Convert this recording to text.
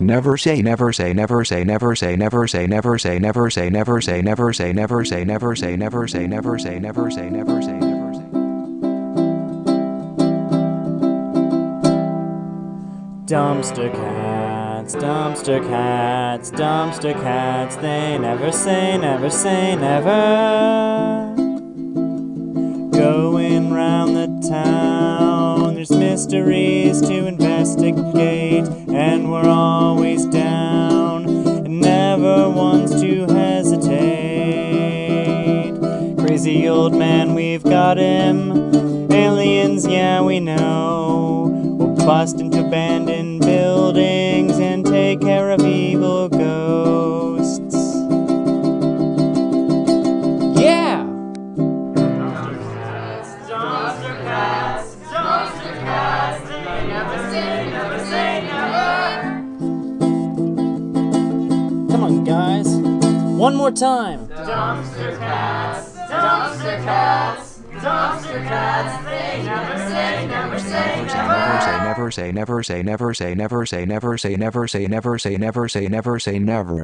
Never say never say never say never say never say never say never say never say never say never say never say never say never say never say never say never say Dumpster cats, dumpster cats, dumpster cats, they never say, never say, never. Going round the town, there's mysteries to investigate, and we're always down, and never ones to hesitate. Crazy old man, we've got him. Aliens, yeah, we know. We'll bust into abandoned Come on, guys. One more time. Dumpster cats, dumpster cats, dumpster cats, they never say, never say, never. never say never say never say never say never say never say never say never say never say never say never